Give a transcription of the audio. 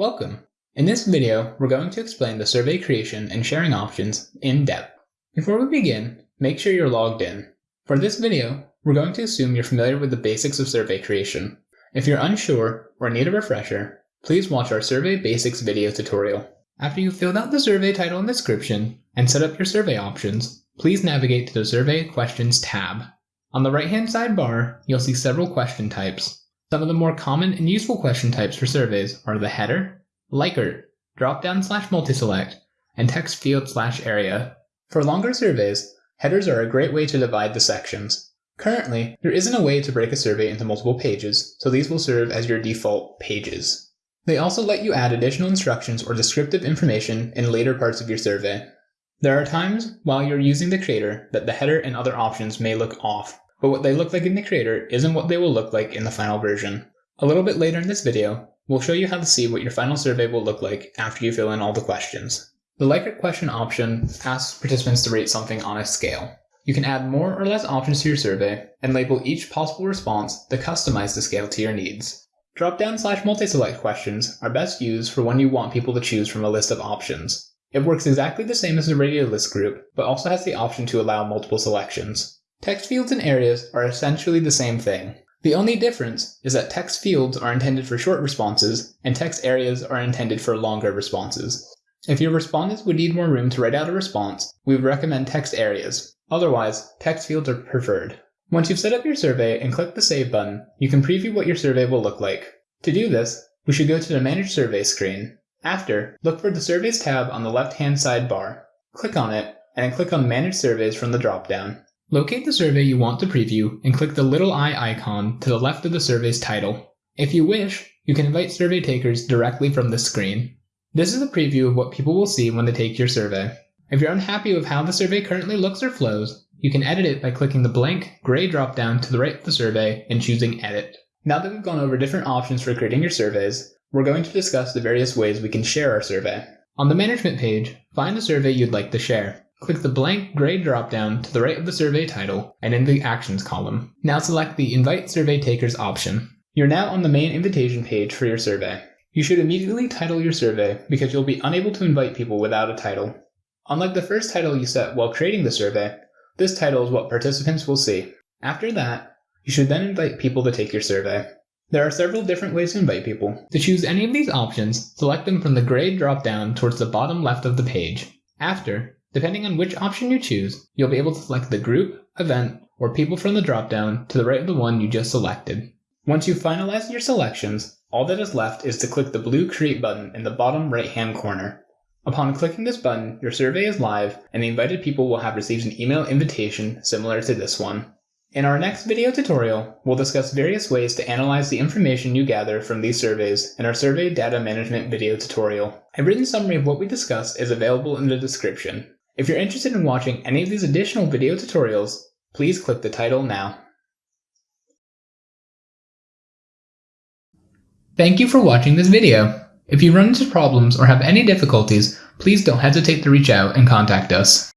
Welcome! In this video, we're going to explain the survey creation and sharing options in depth. Before we begin, make sure you're logged in. For this video, we're going to assume you're familiar with the basics of survey creation. If you're unsure or need a refresher, please watch our Survey Basics video tutorial. After you've filled out the survey title and description and set up your survey options, please navigate to the Survey Questions tab. On the right-hand sidebar, you'll see several question types. Some of the more common and useful question types for surveys are the header, Likert, drop-down slash multiselect, and text field slash area. For longer surveys, headers are a great way to divide the sections. Currently, there isn't a way to break a survey into multiple pages, so these will serve as your default pages. They also let you add additional instructions or descriptive information in later parts of your survey. There are times while you're using the creator that the header and other options may look off, but what they look like in the creator isn't what they will look like in the final version. A little bit later in this video, we'll show you how to see what your final survey will look like after you fill in all the questions. The Likert question option asks participants to rate something on a scale. You can add more or less options to your survey and label each possible response to customize the scale to your needs. Drop-down slash multi-select questions are best used for when you want people to choose from a list of options. It works exactly the same as the radio list group, but also has the option to allow multiple selections. Text fields and areas are essentially the same thing. The only difference is that text fields are intended for short responses, and text areas are intended for longer responses. If your respondents would need more room to write out a response, we would recommend text areas. Otherwise, text fields are preferred. Once you've set up your survey and click the Save button, you can preview what your survey will look like. To do this, we should go to the Manage Survey screen. After, look for the Surveys tab on the left-hand side bar. Click on it, and then click on Manage Surveys from the drop-down. Locate the survey you want to preview and click the little eye icon to the left of the survey's title. If you wish, you can invite survey takers directly from this screen. This is a preview of what people will see when they take your survey. If you're unhappy with how the survey currently looks or flows, you can edit it by clicking the blank gray drop-down to the right of the survey and choosing Edit. Now that we've gone over different options for creating your surveys, we're going to discuss the various ways we can share our survey. On the management page, find the survey you'd like to share. Click the blank gray dropdown to the right of the survey title and in the Actions column. Now select the Invite Survey Takers option. You're now on the main invitation page for your survey. You should immediately title your survey because you'll be unable to invite people without a title. Unlike the first title you set while creating the survey, this title is what participants will see. After that, you should then invite people to take your survey. There are several different ways to invite people. To choose any of these options, select them from the gray drop-down towards the bottom left of the page. After, depending on which option you choose, you'll be able to select the group, event, or people from the drop-down to the right of the one you just selected. Once you've finalized your selections, all that is left is to click the blue Create button in the bottom right-hand corner. Upon clicking this button, your survey is live, and the invited people will have received an email invitation similar to this one. In our next video tutorial, we'll discuss various ways to analyze the information you gather from these surveys in our Survey Data Management video tutorial. A written summary of what we discussed is available in the description. If you're interested in watching any of these additional video tutorials, please click the title now. Thank you for watching this video. If you run into problems or have any difficulties, please don't hesitate to reach out and contact us.